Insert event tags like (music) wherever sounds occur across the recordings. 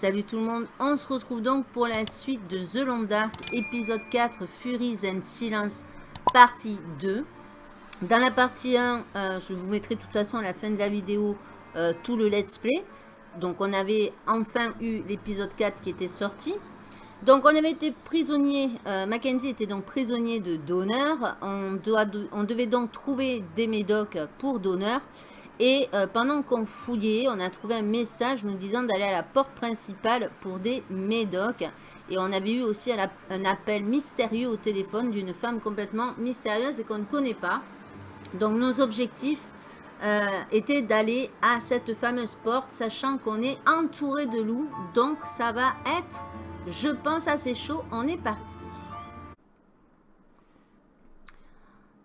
Salut tout le monde, on se retrouve donc pour la suite de The Long Dark, épisode 4, Furies and Silence, partie 2. Dans la partie 1, euh, je vous mettrai de toute façon à la fin de la vidéo euh, tout le let's play. Donc on avait enfin eu l'épisode 4 qui était sorti. Donc on avait été prisonnier, euh, Mackenzie était donc prisonnier de Donner. On, on devait donc trouver des médocs pour Donner. Et euh, pendant qu'on fouillait, on a trouvé un message nous disant d'aller à la porte principale pour des médocs. Et on avait eu aussi un appel mystérieux au téléphone d'une femme complètement mystérieuse et qu'on ne connaît pas. Donc nos objectifs euh, étaient d'aller à cette fameuse porte, sachant qu'on est entouré de loups. Donc ça va être, je pense, assez chaud. On est parti.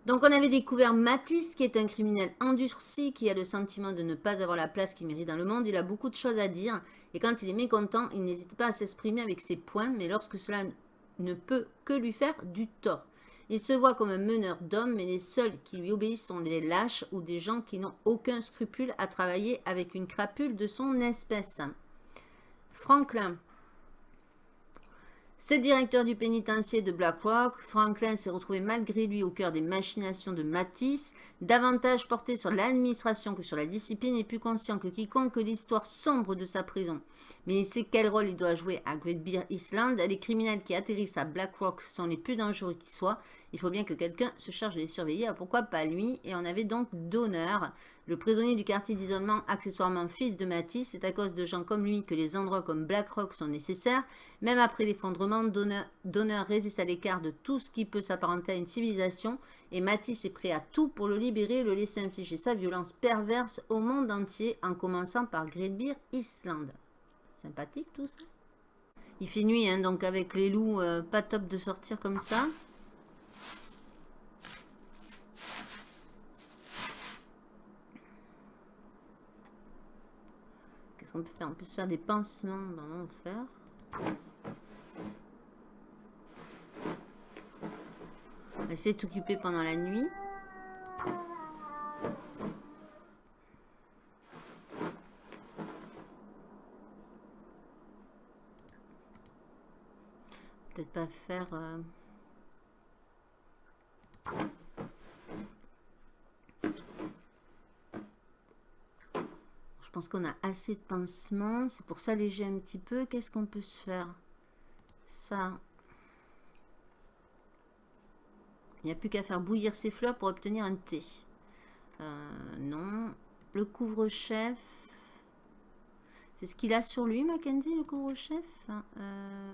Donc on avait découvert Matisse, qui est un criminel endurci, qui a le sentiment de ne pas avoir la place qu'il mérite dans le monde. Il a beaucoup de choses à dire, et quand il est mécontent, il n'hésite pas à s'exprimer avec ses points, mais lorsque cela ne peut que lui faire du tort. Il se voit comme un meneur d'hommes, mais les seuls qui lui obéissent sont les lâches ou des gens qui n'ont aucun scrupule à travailler avec une crapule de son espèce. Franklin, c'est directeur du pénitencier de Blackrock. Franklin s'est retrouvé malgré lui au cœur des machinations de Matisse, davantage porté sur l'administration que sur la discipline et plus conscient que quiconque l'histoire sombre de sa prison. Mais il sait quel rôle il doit jouer à Great Bear Island? Les criminels qui atterrissent à Blackrock sont les plus dangereux qui soient. Il faut bien que quelqu'un se charge de les surveiller. pourquoi pas lui? Et on avait donc d'honneur le prisonnier du quartier d'isolement, accessoirement fils de Matisse, c'est à cause de gens comme lui que les endroits comme Blackrock sont nécessaires. Même après l'effondrement, Donner résiste à l'écart de tout ce qui peut s'apparenter à une civilisation et Matisse est prêt à tout pour le libérer le laisser infliger sa violence perverse au monde entier en commençant par Great Bear Island. Sympathique tout ça. Il fait nuit, hein, donc avec les loups, euh, pas top de sortir comme ça. on peut faire? On peut se faire des pansements dans l'enfer. On va essayer de s'occuper pendant la nuit. Peut-être pas faire... Euh, pense qu'on a assez de pansements. C'est pour s'alléger un petit peu. Qu'est-ce qu'on peut se faire? Ça. Il n'y a plus qu'à faire bouillir ses fleurs pour obtenir un thé. Euh, non. Le couvre-chef. C'est ce qu'il a sur lui, Mackenzie, le couvre-chef? Euh,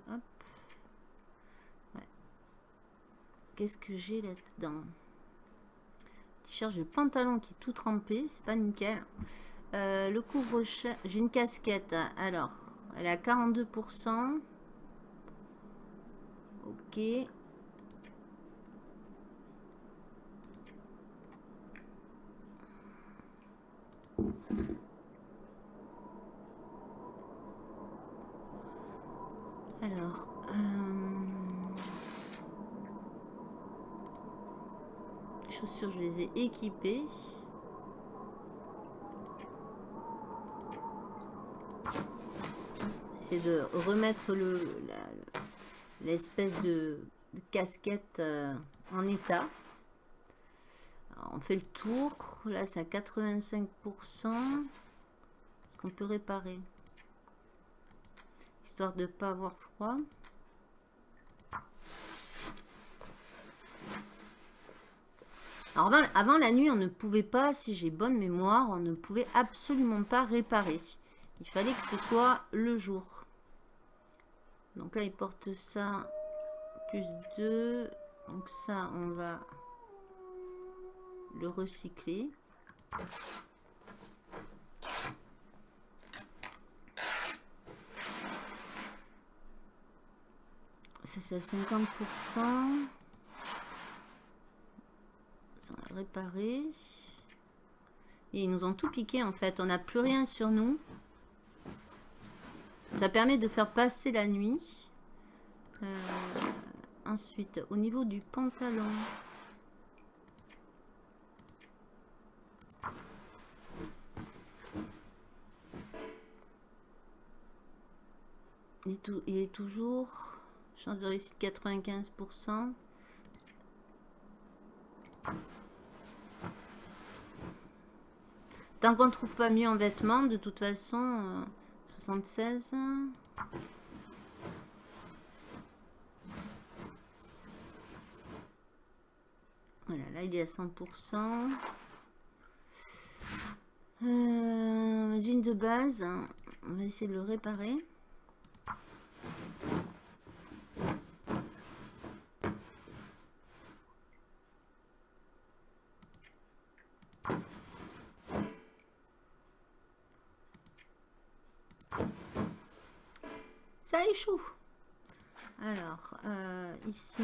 Qu'est-ce que j'ai là-dedans? T-shirt, le pantalon qui est tout trempé. C'est pas nickel. Euh, le couvre-chef, j'ai une casquette. Alors, elle est à 42%. Ok. Alors, euh, chaussures, je les ai équipées. de remettre le l'espèce de, casquette euh, en état. on fait le tour. Là, c'est à 85%. Est-ce qu'on peut réparer? Histoire de pas avoir froid. Alors avant, avant, la nuit, on ne pouvait pas, si j'ai bonne mémoire, on ne pouvait absolument pas réparer. Il fallait que ce soit le jour. Donc là, il porte ça plus 2. Donc ça, on va le recycler. Ça, c'est à 50%. Réparer. Et ils nous ont tout piqué, en fait. On n'a plus rien sur nous. Ça permet de faire passer la nuit. Euh, ensuite, au niveau du pantalon. Il est, il est toujours... Chance de réussite 95%. Tant qu'on trouve pas mieux en vêtements, de toute façon, 76. Euh, voilà, là il est à 100%. Euh, jean de base, on va essayer de le réparer. Ça échoue. Alors, euh, ici...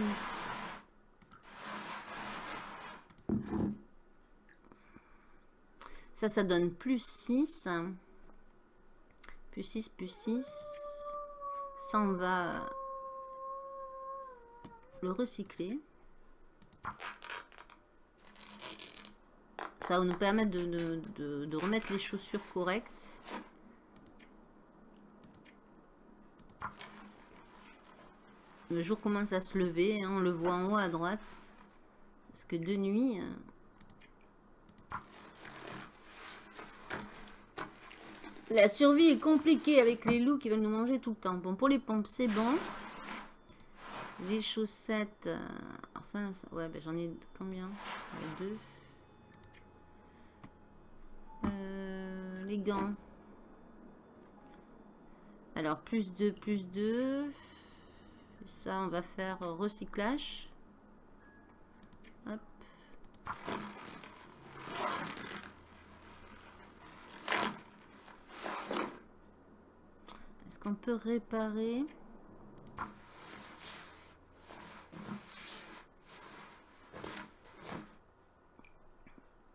Ça, ça donne plus 6. Plus 6, plus 6. Ça, on va le recycler. Ça va nous permettre de, remettre les chaussures correctes. Le jour commence à se lever, hein, on le voit en haut à droite. Parce que de nuit, euh, La survie est compliquée avec les loups qui veulent nous manger tout le temps. Bon, pour les pompes, c'est bon. Les chaussettes... Euh, ouais, ben j'en ai combien? Deux. Euh, les gants. Alors, plus 2, plus 2. Ça, on va faire recyclage. Hop. on peut réparer?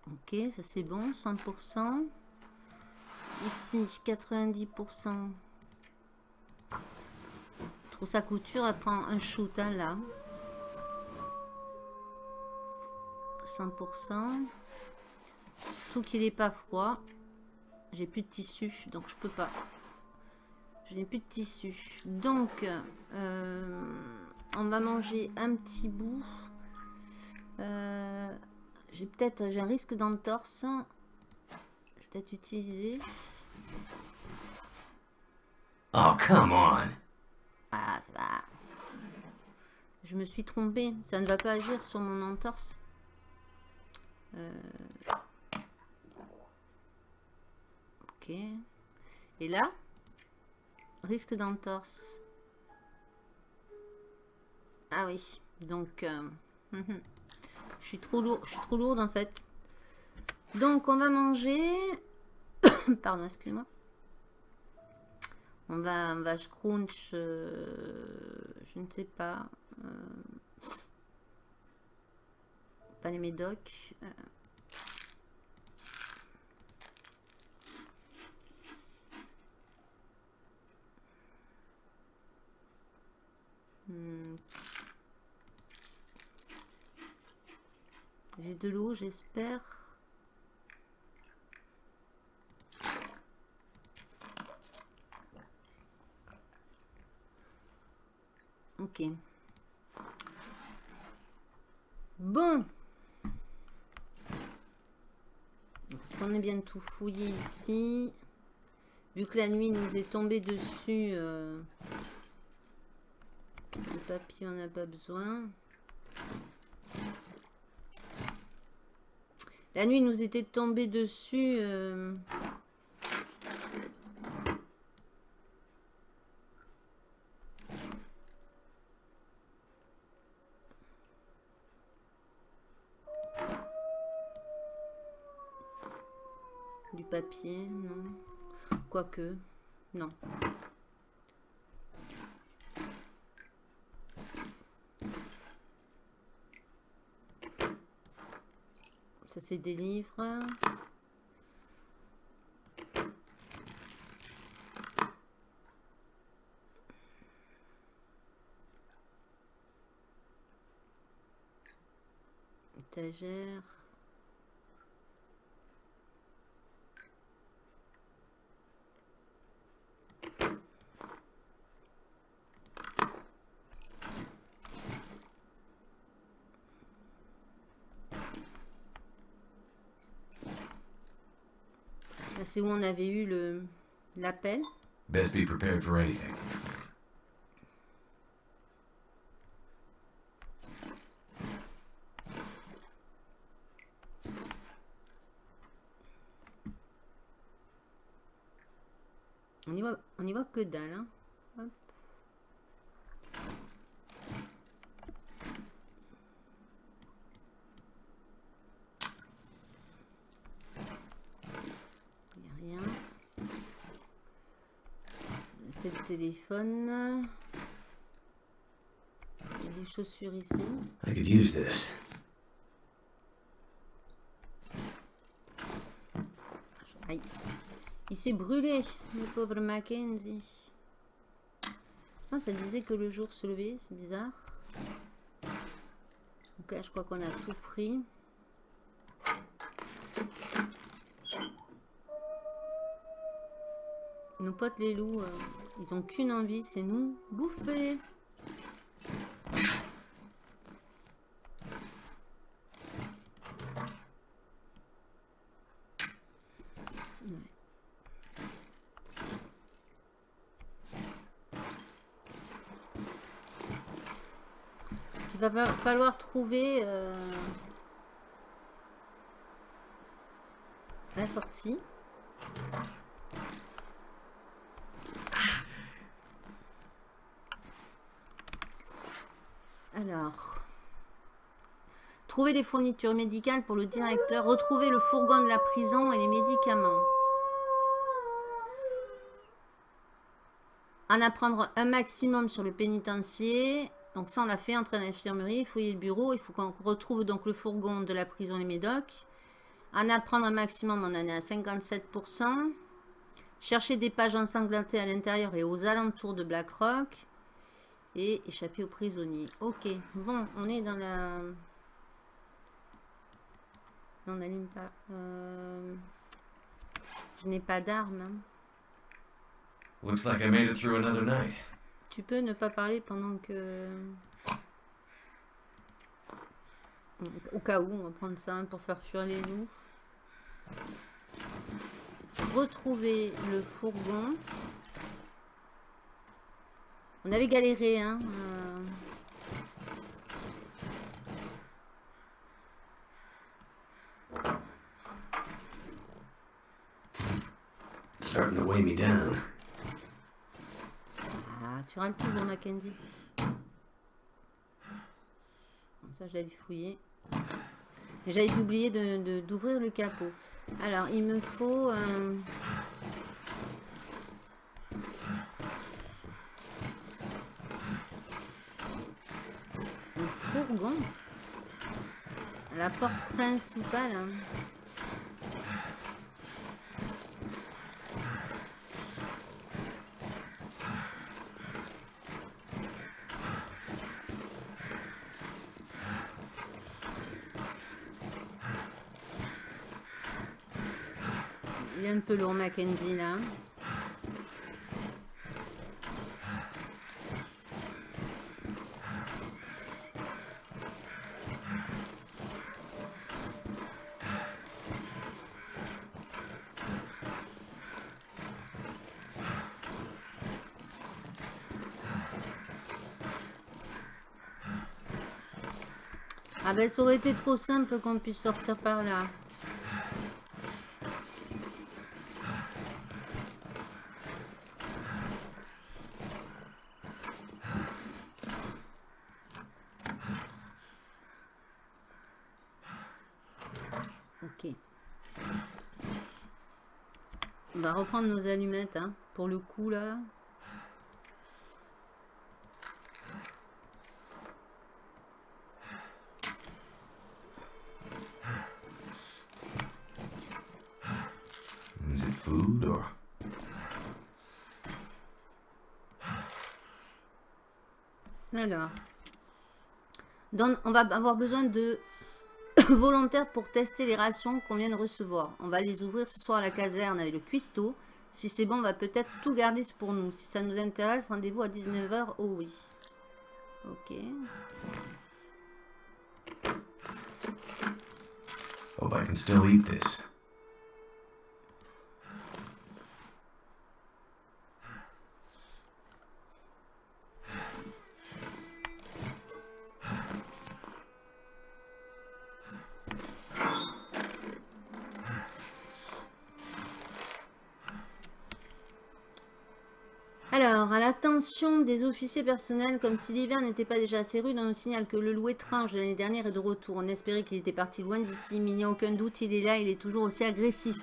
Ok, ça c'est bon, 100%. Ici, 90%. Trousse à couture, elle prend un shoot hein, là. 100%. Tout qu'il n'est pas froid. J'ai plus de tissu, donc je peux pas. Je n'ai plus de tissu. Donc, euh, on va manger un petit bout. Euh, j'ai peut-être, j'ai un risque d'entorse. Je vais peut-être utiliser. Oh, come on. Ah, ça va. Je me suis trompée. Ça ne va pas agir sur mon entorse. Euh, ok. Et là Risque d'entorse. Ah oui, donc... Euh, (laughs) je suis trop lourde, en fait. Donc on va manger... (coughs) Pardon, excusez-moi. On va, on va crunch, euh, je ne sais pas. Euh, pas les médocs. Hmm. J'ai de l'eau, j'espère. Bon. Est-ce qu'on est bien tout fouillé ici? Vu que la nuit nous est tombée dessus... Euh, le papier, on n'a pas besoin. La nuit nous était tombée dessus. Euh, papier, non. Quoique, non. Ça, c'est des livres. Étagère. Ah, C'est où on avait eu le l'appel. Best be prepared for anything. On y voit, on y voit que dalle. Hein. Hop. Il n'y a rien. C'est le téléphone. Il y a des chaussures ici. I could use this. Aïe. Il s'est brûlé, le pauvre Mackenzie. Putain, ça disait que le jour se levait, c'est bizarre. Donc là, je crois qu'on a tout pris. Nos potes les loups, euh, ils ont qu'une envie, c'est nous bouffer. Il va fa- falloir trouver euh, la sortie. Trouver les fournitures médicales pour le directeur, retrouver le fourgon de la prison et les médicaments. En apprendre un maximum sur le pénitencier. Donc ça, on l'a fait, entrer à l'infirmerie, fouiller le bureau. Il faut qu'on retrouve donc le fourgon de la prison et médocs. En apprendre un maximum, on en est à 57%. Chercher des pages ensanglantées à l'intérieur et aux alentours de Blackrock. Et échapper aux prisonniers. Ok, bon, on est dans la... On n'allume pas. Euh, Je n'ai pas d'arme. hein. Looks like I made it through another night. Tu peux ne pas parler pendant que... Au cas où, on va prendre ça hein, pour faire fuir les loups. Retrouver le fourgon. On avait galéré, hein. euh, starting to weigh me down. Ah, tu râles toujours, Mackenzie. Ça, je l'avais fouillé. J'avais oublié de- de- d'ouvrir le capot. Alors, il me faut... euh, Un fourgon Principale. hein. Il est un peu lourd, Mackenzie, là. Ah ben, ça aurait été trop simple qu'on puisse sortir par là. Ok. On va reprendre nos allumettes, hein, pour le coup, là. Is it food or. Alors. Donc, on va avoir besoin de (coughs) volontaires pour tester les rations qu'on vient de recevoir. On va les ouvrir ce soir à la caserne avec le cuistot. Si c'est bon, on va peut-être tout garder pour nous. Si ça nous intéresse, rendez-vous à 19h. Oh oui. Ok. Hope I can still eat this. Des officiers personnels, comme si l'hiver n'était pas déjà assez rude, on nous signale que le loup étrange de l'année dernière est de retour. On espérait qu'il était parti loin d'ici, mais il n'y a aucun doute, il est là, il est toujours aussi agressif.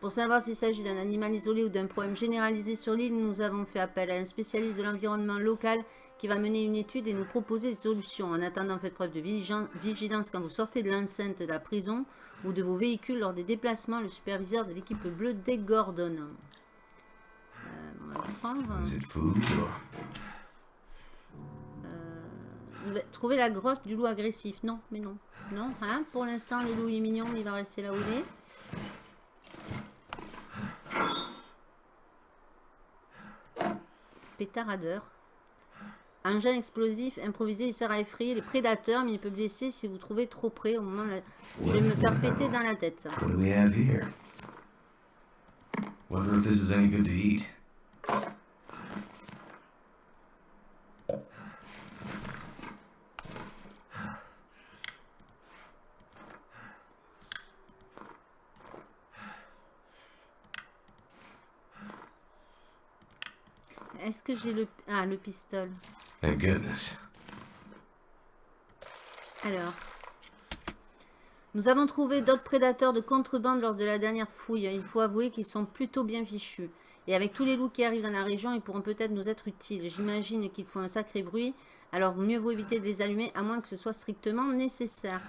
Pour savoir s'il s'agit d'un animal isolé ou d'un problème généralisé sur l'île, nous avons fait appel à un spécialiste de l'environnement local qui va mener une étude et nous proposer des solutions. En attendant, faites preuve de vigilance quand vous sortez de l'enceinte de la prison ou de vos véhicules lors des déplacements. Le superviseur de l'équipe bleue, Dick It food or... Euh, trouver la grotte du loup agressif. Non, mais non. Non, hein Pour l'instant, le loup est mignon, il va rester là où il est. Pétaradeur. Engin explosif improvisé, il sert à effrayer les prédateurs, mais il peut blesser si vous trouvez trop près au moment de... Je vais me faire péter dans la tête, ça. What do we have here? Wonder if this is any good to eat. Est-ce que j'ai le... Ah, le pistolet. Thank goodness. Alors. Nous avons trouvé d'autres prédateurs de contrebande lors de la dernière fouille. Il faut avouer qu'ils sont plutôt bien fichus. Et avec tous les loups qui arrivent dans la région, ils pourront peut-être nous être utiles. J'imagine qu'ils font un sacré bruit. Alors mieux vaut éviter de les allumer, à moins que ce soit strictement nécessaire.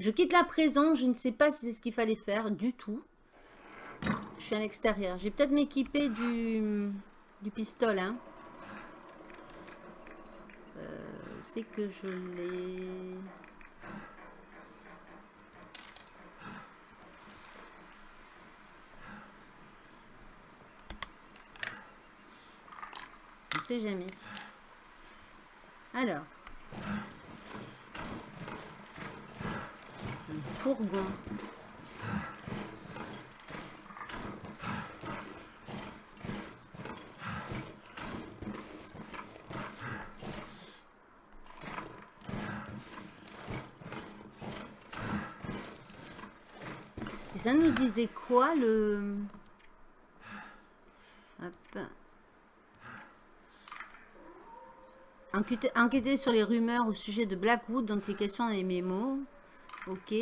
Je quitte la prison. Je ne sais pas si c'est ce qu'il fallait faire du tout. Je suis à l'extérieur. J'ai peut-être m'équiper du, du pistolet. Hein. c'est que je l'ai... Je sais jamais. Alors. Fourgon. ça nous disait quoi le... Hop. Enquêter, sur les rumeurs au sujet de Blackwood dont il est question dans les mémos. Ok.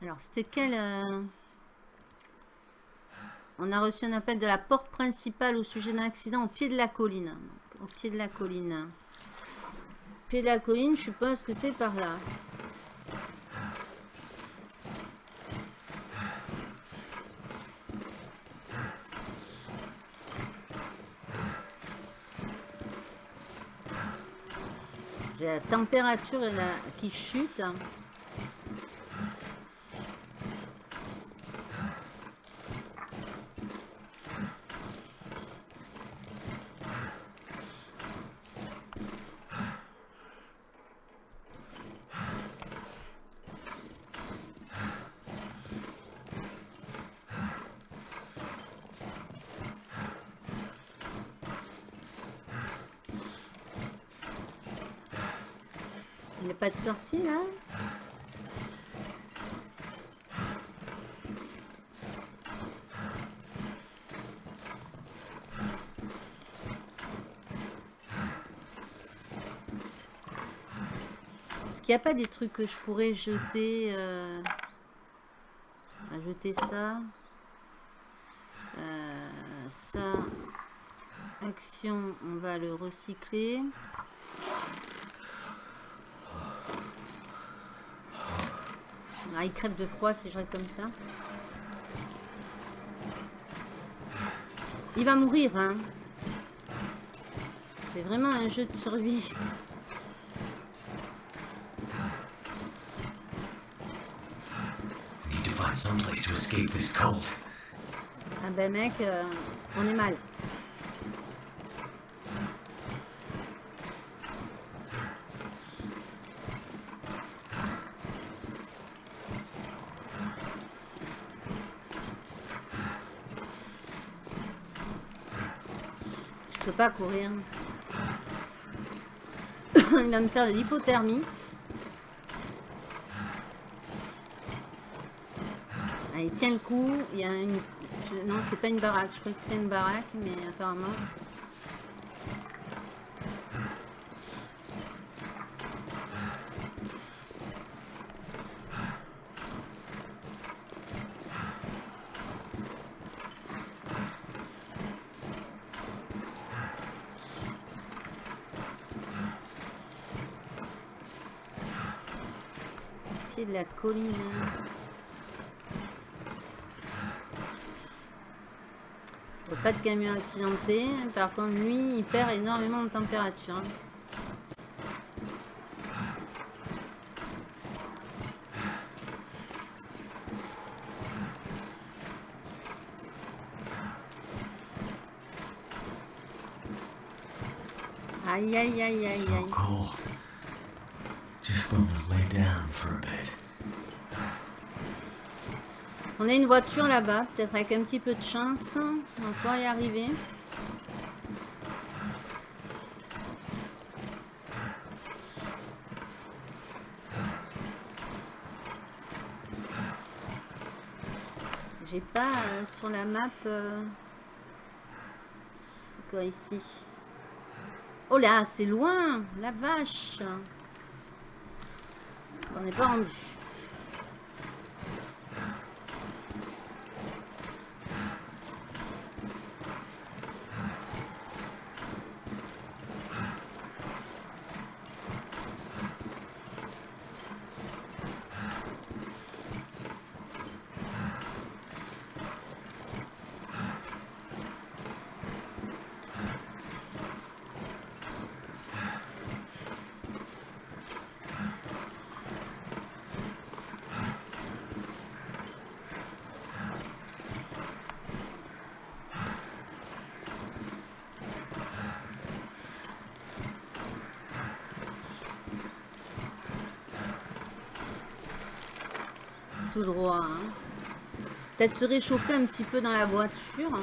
Alors, c'était quel... Euh, on a reçu un appel de la porte principale au sujet d'un accident au pied de la colline. au pied de la colline. Au pied de la colline, je suppose que c'est par là. Température qui chute. pas de sortie là. Est-ce qu'il n'y a pas des trucs que je pourrais jeter euh... jeter ça? Euh, ça. Action on va le recycler Ah, il crève de froid si je reste comme ça. Il va mourir, hein. C'est vraiment un jeu de survie. Ah ben mec, euh, on est mal. Je peux courir. (coughs) Il va me faire de l'hypothermie. Allez, tiens le coup. Il y a une... Non, c'est pas une baraque. Je crois que c'était une baraque, mais apparemment... de la colline. Pas de camion accidenté. Par contre, lui, il perd énormément de température. hein. Aïe, aïe, aïe, aïe, aïe. cold. Just want to lay down for a bit. On a une voiture là-bas, peut-être avec un petit peu de chance. On pouvoir y arriver. J'ai pas euh, sur la map. euh, C'est quoi ici? Oh là, c'est loin La vache On n'est pas rendu. Tout droit. hein. Peut-être se réchauffer un petit peu dans la voiture.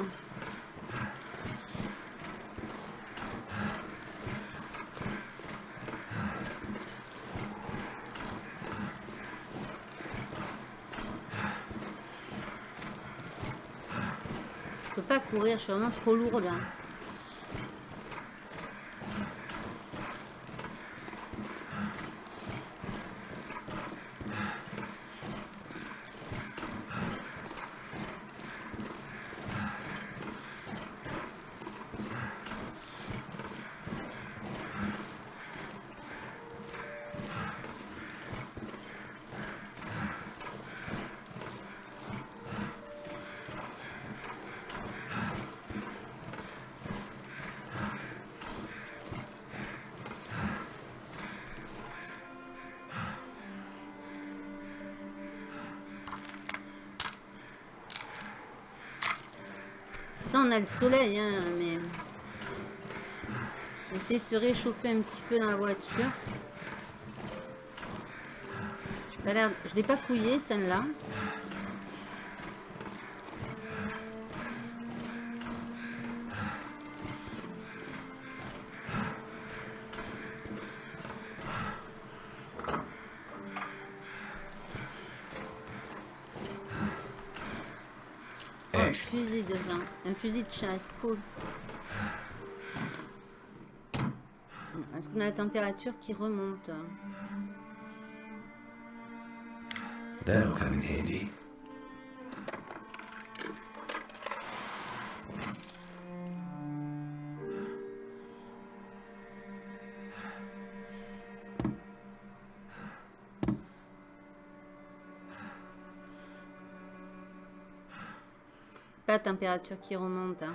Je peux pas courir, je suis vraiment trop lourde. hein. Le soleil, hein, mais... Essayer de se réchauffer un petit peu dans la voiture. Je l'ai pas fouillé, celle-là. Un fusil de gens. Un fusil de chasse, cool. Est-ce qu'on a la température qui remonte? That'll come in handy. La température qui remonte. hein.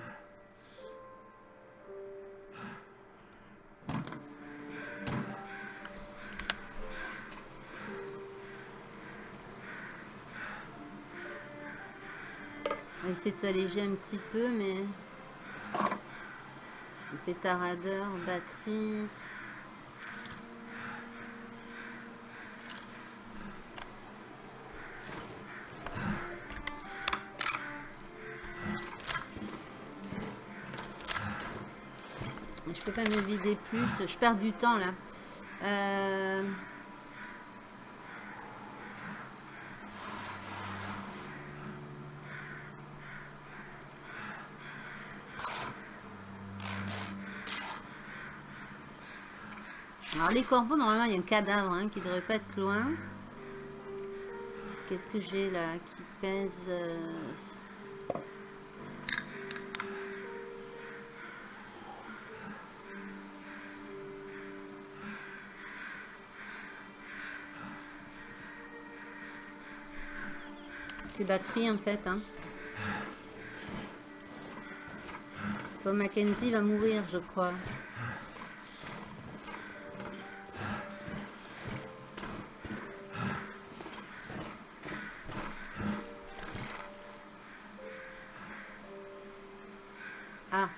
On va essayer de s'alléger un petit peu, mais... Pétaradeur, batterie... pas me vider plus. Je perds du temps là. Euh... Alors les corbeaux, normalement il y a un cadavre hein, qui devrait pas être loin. Qu'est-ce que j'ai là qui pèse euh, Batterie en fait. Hein. Mackenzie va mourir, je crois. Ah.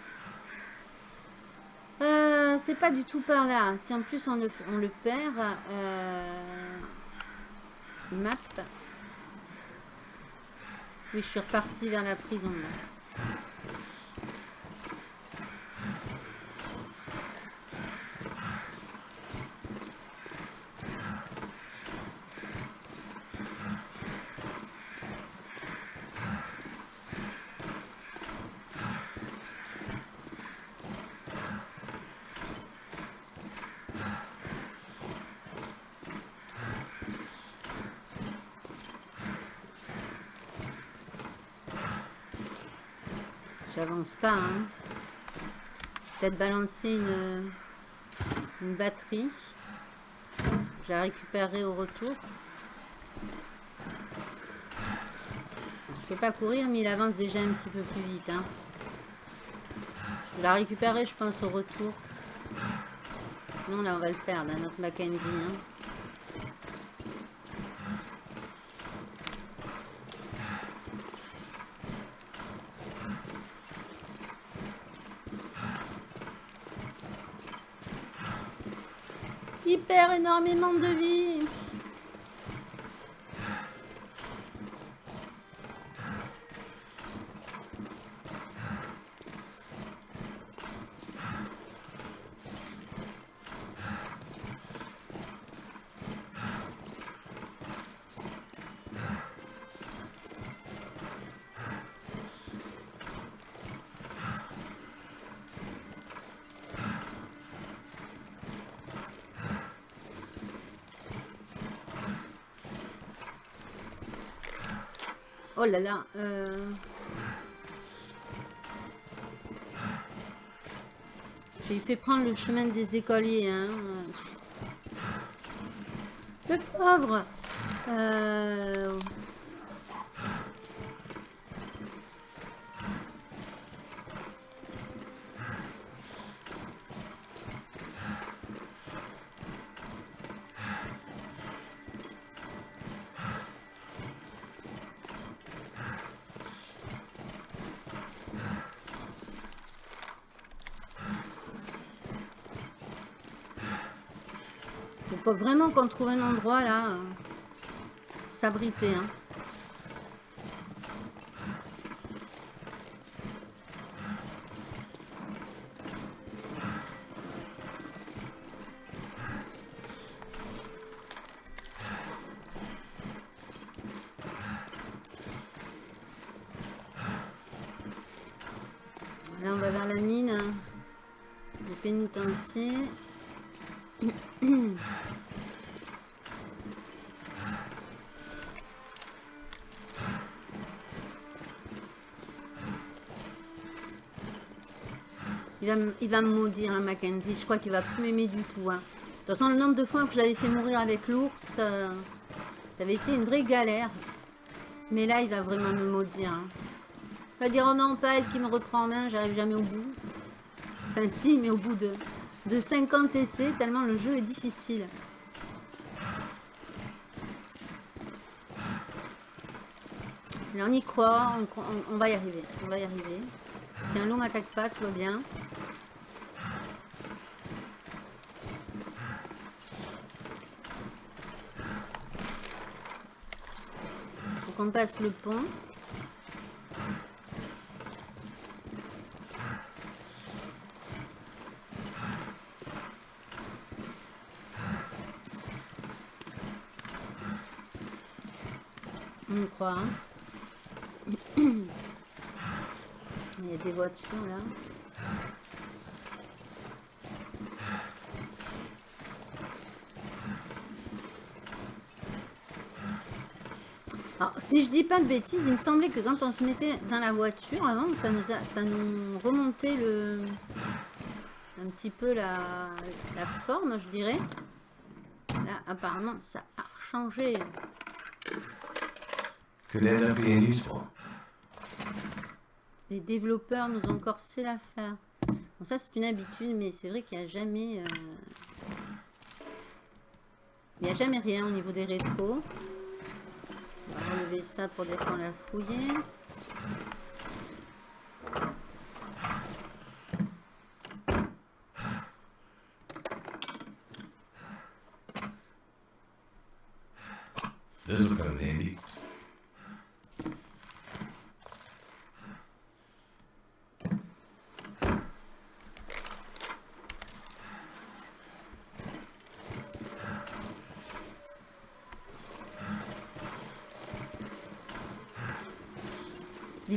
Euh, c'est pas du tout par là. Si en plus on le, on le perd, euh, map. Oui, je suis reparti vers la prison. J'avance pas. Hein. Peut-être balancer une, une batterie. Je la récupérerai au retour. Je peux pas courir, mais il avance déjà un petit peu plus vite. Hein. Je la récupérerai, je pense, au retour. Sinon, là, on va le perdre, hein, notre Mackenzie. Hein. Énormément de vie. Oh là là. Euh... J'ai fait prendre le chemin des écoliers. Hein. Le pauvre. Euh... faut vraiment qu'on trouve un endroit là euh, pour s'abriter. Hein. Là, on va vers la mine. Hein. Le pénitencier. (clears throat) Il va, me maudire, hein, Mackenzie. Je crois qu'il va plus m'aimer du tout. Hein. De toute façon, le nombre de fois que je l'avais fait mourir avec l'ours, euh, ça avait été une vraie galère. Mais là, il va vraiment me maudire. Hein. Va dire, oh non, pas elle qui me reprend en main, j'arrive jamais au bout. Enfin, si, mais au bout de, de 50 essais, tellement le jeu est difficile. Mais on y croit, on, on, va y arriver. On va y arriver. Si un loup m'attaque pas, tout va bien. on passe le pont. On croit. Hein (coughs) Il y a des voitures là. Si je dis pas de bêtises, il me semblait que quand on se mettait dans la voiture avant, ça nous, a, ça nous remontait le, un petit peu la, la forme, je dirais. Là, apparemment, ça a changé. Useful. Les développeurs nous ont corsé l'affaire. Bon, ça, c'est une habitude, mais c'est vrai qu'il n'y a jamais... euh, Il n'y a jamais rien au niveau des rétros. On va relever ça pour dire qu'on l'a fouillé. This will come in handy.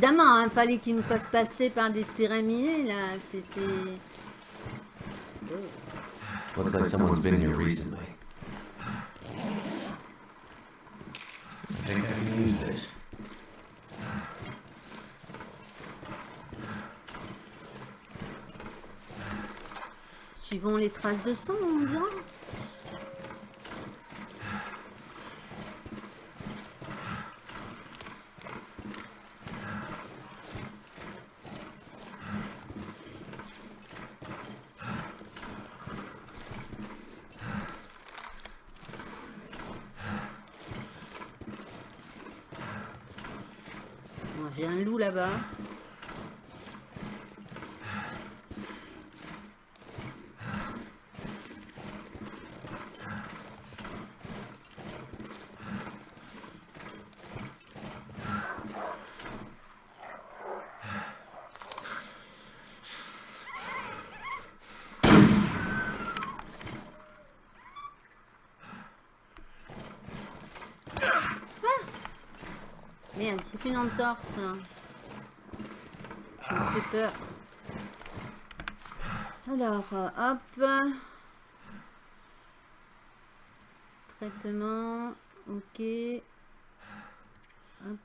Évidemment, il fallait qu'ils nous fassent passer par des terrains minés, là. C'était... Oh. Looks like someone's been here recently. I think I can use this. Suivons les traces de sang, on dira. J'ai un loup là-bas. Merde, c'est une entorse. Je me suis peur. Alors, euh, hop. Traitement. Ok. Hop.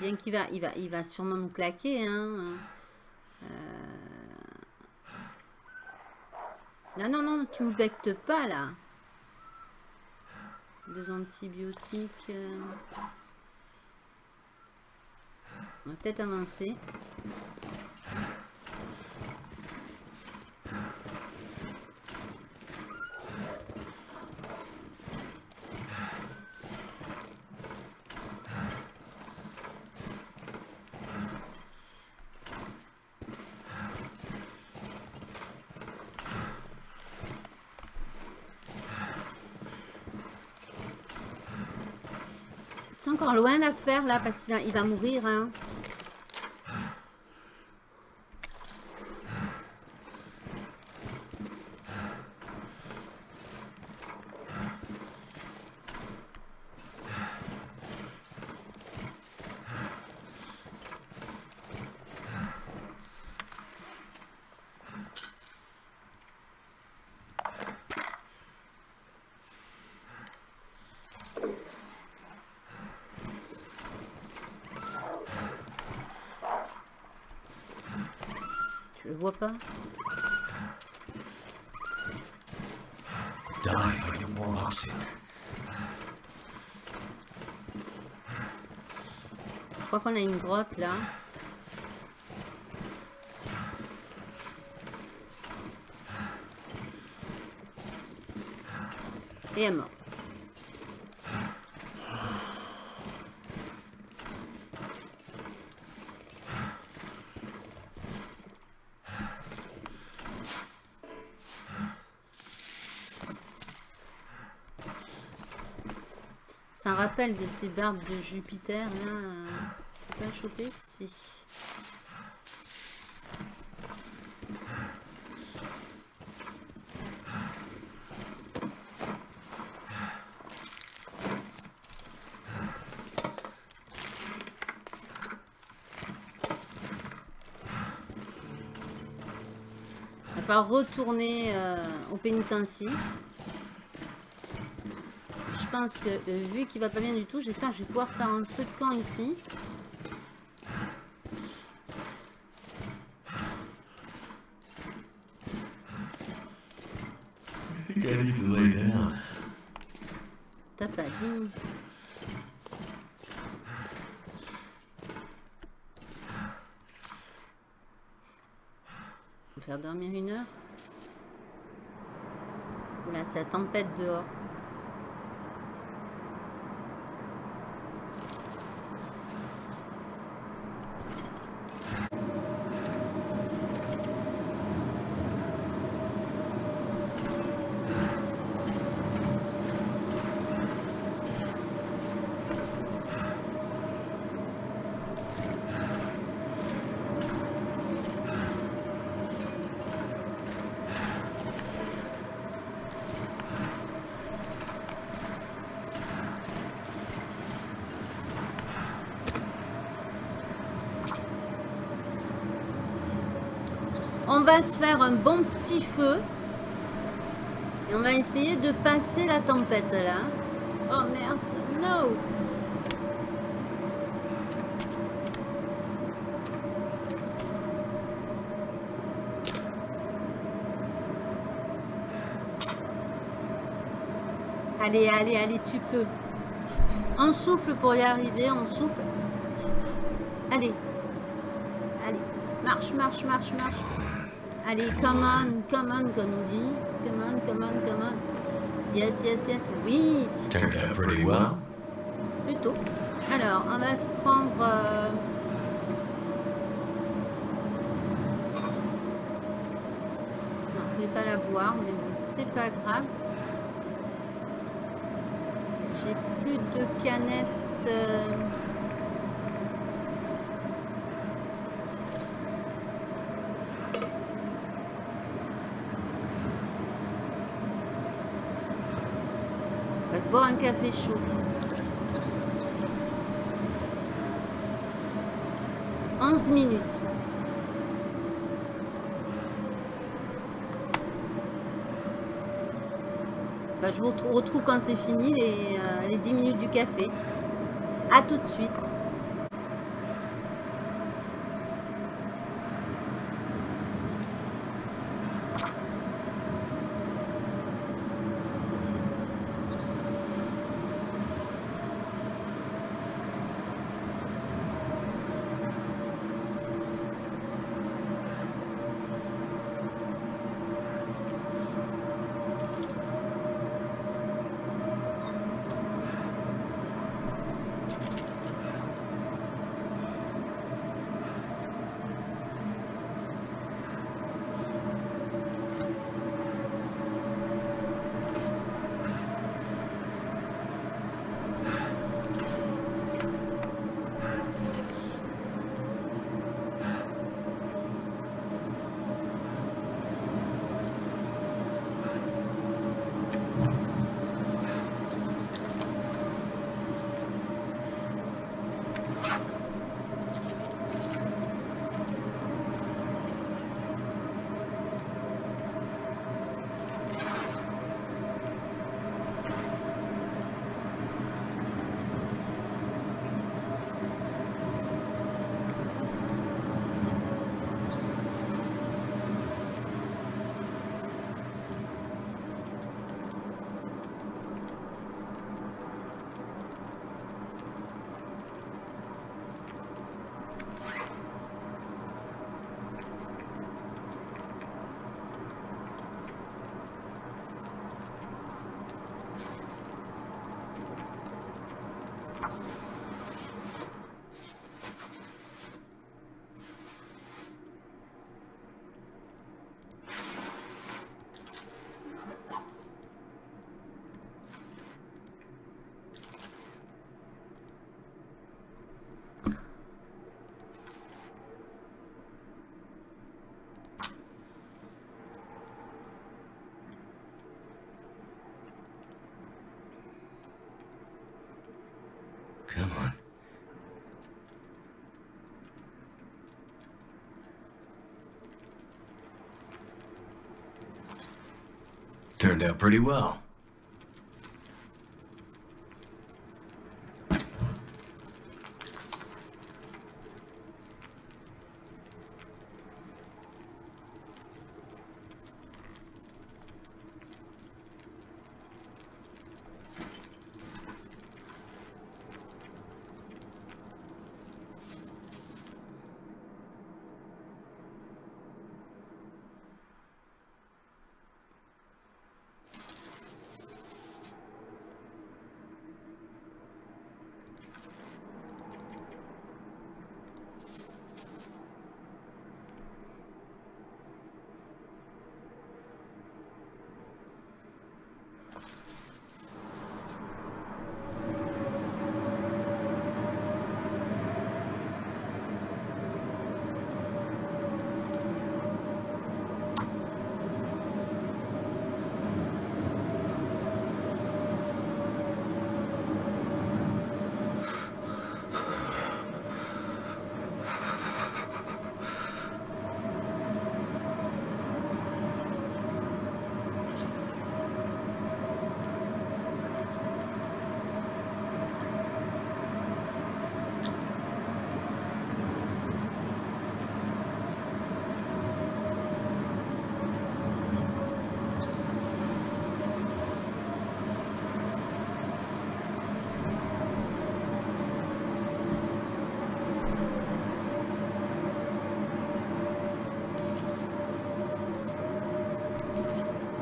Bien qu'il va, il va, il va sûrement nous claquer, hein. Non, non, non, tu me bectes pas là. Deux antibiotiques. euh. On va peut-être avancer. Encore loin l'affaire là parce qu'il va, mourir. Hein. Vois pas. Je crois qu'on a une grotte là. Et elle est morte. rappelle de ces barbes de Jupiter, là, euh, je peux pas choper? Si. Il va retourner euh, au pénitencier. Pense que euh, vu qu'il va pas bien du tout, j'espère que je vais pouvoir faire un feu de camp ici. T'as pas dit. Faire dormir une heure. Oula, c'est la tempête dehors. On va se faire un bon petit feu. Et on va essayer de passer la tempête là. Oh merde, no Allez, allez, allez, tu peux. On souffle pour y arriver, on souffle. Allez. Allez. Marche, marche, marche, marche. Allez, come on, come on, comme il dit. Come on, come on, come on. Yes, yes, yes. Oui, Turned out pretty well. plutôt. Alors, on va se prendre... euh, Non, je vais pas la boire, mais bon, c'est pas grave. J'ai plus de canettes... euh, Un café chaud. Onze minutes. Bah, je vous retrou- retrouve quand c'est fini, les, euh, les 10 minutes du café. A tout de suite. Come on. Turned out pretty well.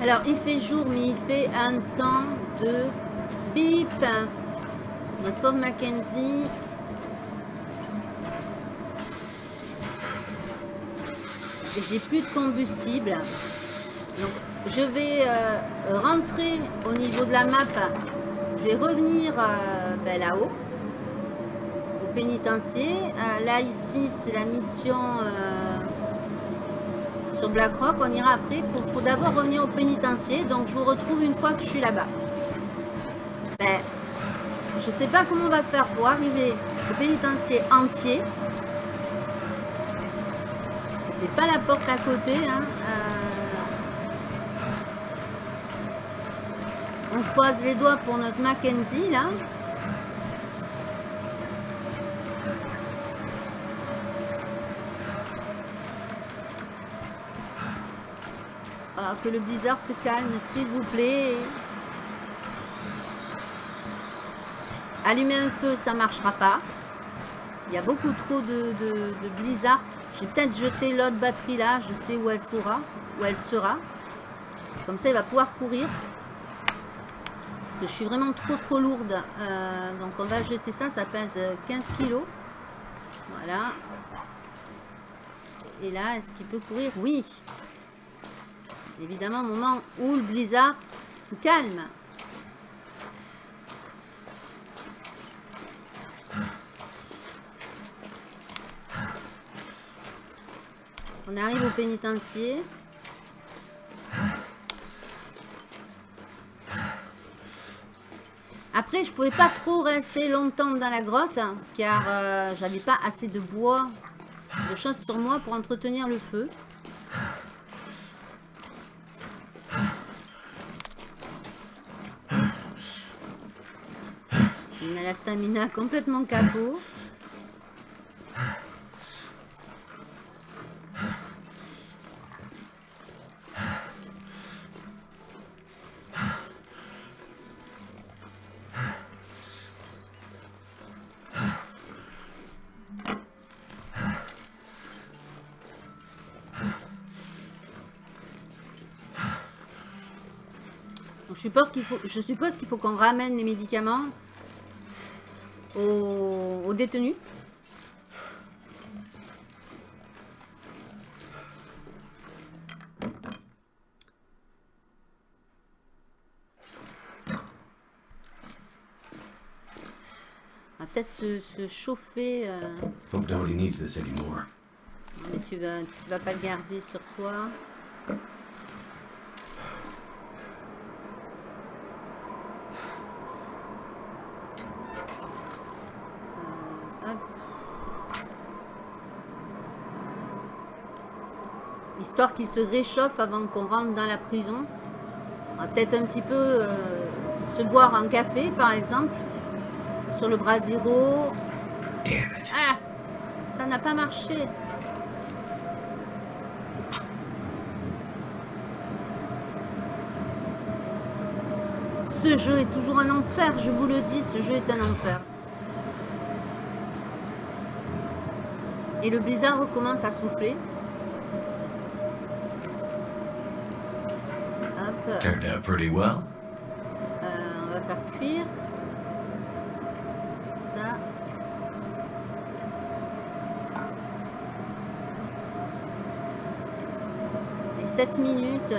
Alors, il fait jour, mais il fait un temps de bip. Notre pauvre Mackenzie. J'ai plus de combustible. Donc, je vais euh, rentrer au niveau de la map. Je vais revenir euh, ben, là-haut, au pénitencier. Euh, là, ici, c'est la mission sur BlackRock. On ira après. Pour, d'abord revenir au pénitencier. Donc, je vous retrouve une fois que je suis là-bas. Ben, je sais pas comment on va faire pour arriver au pénitencier entier. Parce que c'est pas la porte à côté. Hein. On croise les doigts pour notre Mackenzie, là. Ah, que le blizzard se calme, s'il vous plaît. Allumer un feu, ça marchera pas. Il y a beaucoup trop de, blizzard. J'ai peut-être jeté l'autre batterie là. Je sais où elle sera. Où elle sera. Comme ça, il va pouvoir courir je suis vraiment trop trop lourde. Euh, donc on va jeter ça, ça pèse 15 kilos. Voilà. Et là, est-ce qu'il peut courir? Oui. Évidemment, au moment où le blizzard se calme. On arrive au pénitencier. Après, je pouvais pas trop rester longtemps dans la grotte, hein, car euh, j'avais pas assez de bois, de choses sur moi pour entretenir le feu. La stamina complètement capot. je suppose qu'il faut qu'on ramène les médicaments aux, détenus. On va peut-être se, chauffer. Euh... Mais tu vas, tu vas pas le garder sur toi. Histoire qu'il se réchauffe avant qu'on rentre dans la prison. On va peut-être un petit peu euh, se boire un café, par exemple, sur le bras zéro. Damn it. Ah, ça n'a pas marché. Ce jeu est toujours un enfer, je vous le dis, ce jeu est un enfer. Et le blizzard recommence à souffler. Turned out pretty well. euh, on va faire cuire. Ça. Et 7 minutes.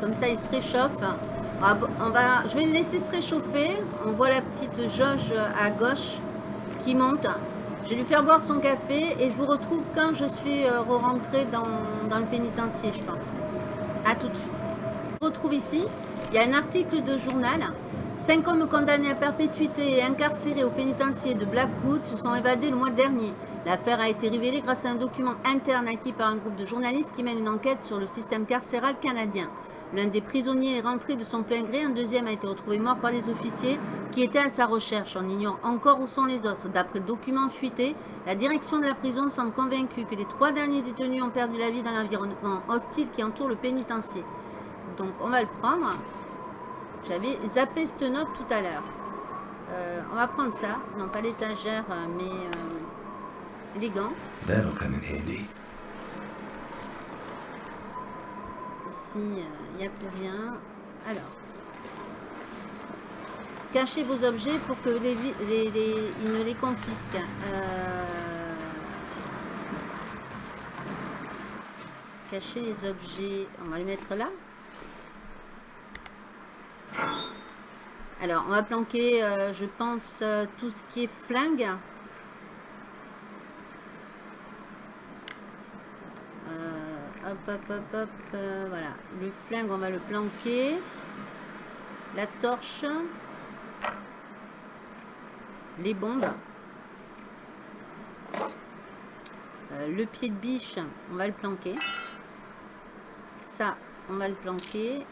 Comme ça, il se réchauffe. Va- on va, je vais le laisser se réchauffer. On voit la petite jauge à gauche qui monte. Je vais lui faire boire son café et je vous retrouve quand je suis euh, rentrée dans, dans le pénitencier, je pense. À tout de suite. On retrouve ici, il y a un article de journal. Cinq hommes condamnés à perpétuité et incarcérés au pénitencier de Blackwood se sont évadés le mois dernier. L'affaire a été révélée grâce à un document interne acquis par un groupe de journalistes qui mène une enquête sur le système carcéral canadien. L'un des prisonniers est rentré de son plein gré, un deuxième a été retrouvé mort par les officiers qui étaient à sa recherche. On ignore encore où sont les autres. D'après le document fuité, la direction de la prison semble convaincue que les trois derniers détenus ont perdu la vie dans l'environnement hostile qui entoure le pénitencier. Donc on va le prendre. J'avais zappé cette note tout à l'heure. Euh, on va prendre ça. Non, pas l'étagère, euh, mais euh, les gants. That'll come in handy. Ici, il n'y a plus rien. Alors. Cachez vos objets pour que les, les, les- ils ne les confisquent. Euh, Cachez les objets. On va les mettre là. Alors, on va planquer, euh, je pense, euh, tout ce qui est flingue. Hop, hop, hop, hop. euh, voilà. Le flingue, on va le planquer. La torche. Les bombes. Euh, le pied de biche, on va le planquer. Ça, on va le planquer.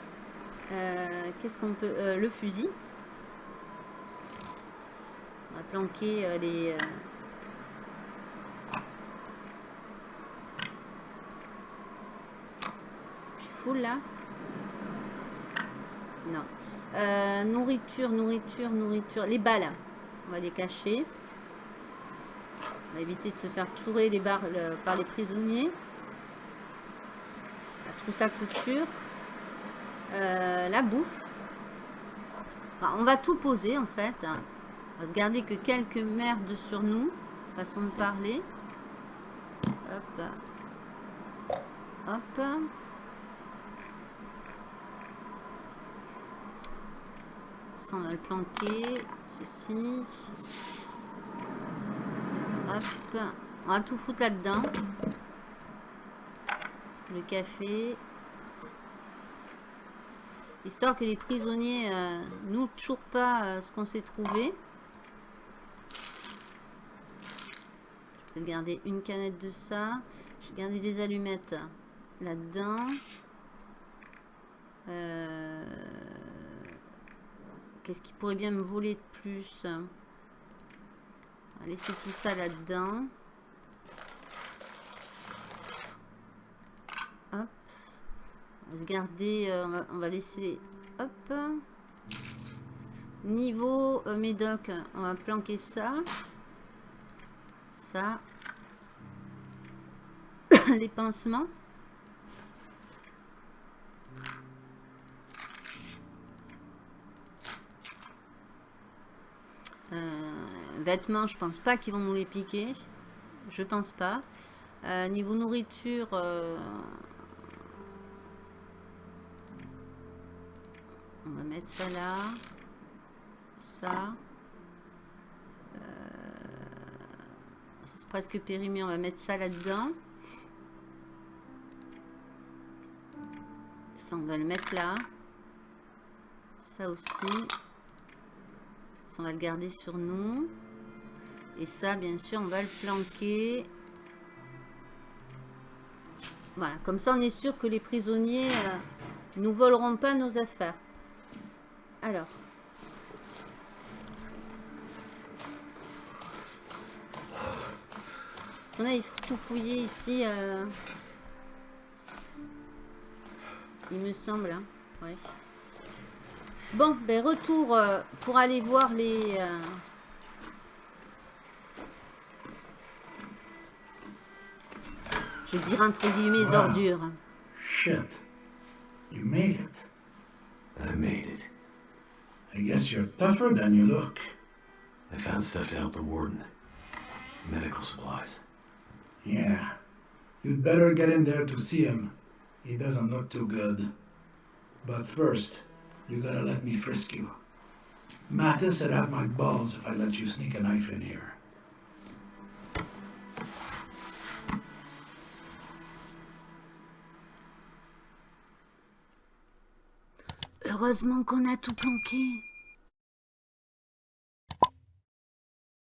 Euh, Qu'est-ce qu'on peut... le fusil. On va planquer les... euh, Je suis là Non. Euh, nourriture, nourriture, nourriture. Les balles, on va les cacher. On va éviter de se faire tourer les barres par les prisonniers. La trousse à couture. Euh, la bouffe. On va tout poser en fait. On va se garder que quelques merdes sur nous. Façon de parler. Hop. Hop. Ça, on va le planquer. Ceci. Hop. On va tout foutre là-dedans. Le café. Histoire que les prisonniers euh, nous toujours pas euh, ce qu'on s'est trouvé. Je vais garder une canette de ça. Je vais garder des allumettes là-dedans. Euh, Qu'est-ce qui pourrait bien me voler de plus On va laisser tout ça là-dedans. Hop. On va se garder, euh, on, va, laisser, hop. Niveau euh, médoc, on va planquer ça. Ça. (coughs) Les pansements. Vêtements, je pense pas qu'ils vont nous les piquer. Je pense pas. Euh, niveau nourriture, euh, on va mettre ça là. Ça. Euh, C'est presque périmé, on va mettre ça là-dedans. Ça, on va le mettre là. Ça aussi. On va le garder sur nous. Et ça, bien sûr, on va le planquer. Voilà, comme ça, on est sûr que les prisonniers euh, nous voleront pas nos affaires. Alors. On a tout fouillé ici. euh, Il me semble. hein. Ouais. Bon, ben retour euh, pour aller voir les... euh, Je vais dire entre guillemets Wow. ordures. Shit. You made it. I made it. I guess you're tougher than you look. I found stuff to help the warden. Medical supplies. Yeah. You'd better get in there to see him. He doesn't look too good. But first, you gotta let me frisk you. Mattis would have my balls if I let you sneak a knife in here. Heureusement qu'on a tout planqué.